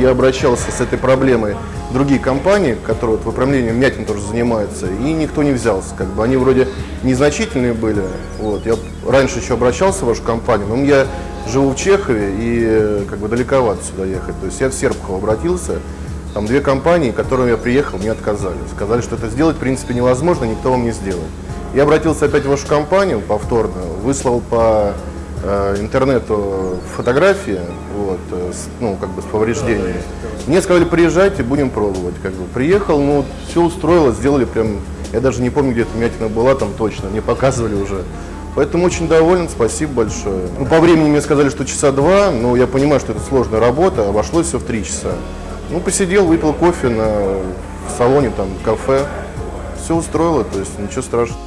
я обращался с этой проблемой в другие компании, которые вот выправлением мятин тоже занимаются, и никто не взялся. Как бы они вроде незначительные были. Вот. Я раньше еще обращался в вашу компанию, но я живу в Чехове и как бы далековато сюда ехать. То есть я в Серпухов обратился, там две компании, к которым я приехал, мне отказали. Сказали, что это сделать в принципе невозможно, никто вам не сделает. Я обратился опять в вашу компанию повторно, выслал по интернету фотографии, вот, э, с, ну, как бы с повреждениями. Мне сказали, приезжайте, будем пробовать. Как бы. Приехал, ну, все устроило, сделали прям, я даже не помню, где эта мятина была там точно, мне показывали уже. Поэтому очень доволен, спасибо большое. Ну, по времени мне сказали, что часа два, но я понимаю, что это сложная работа, обошлось все в три часа. Ну, посидел, выпил кофе на в салоне, там, кафе. Все устроило, то есть ничего страшного.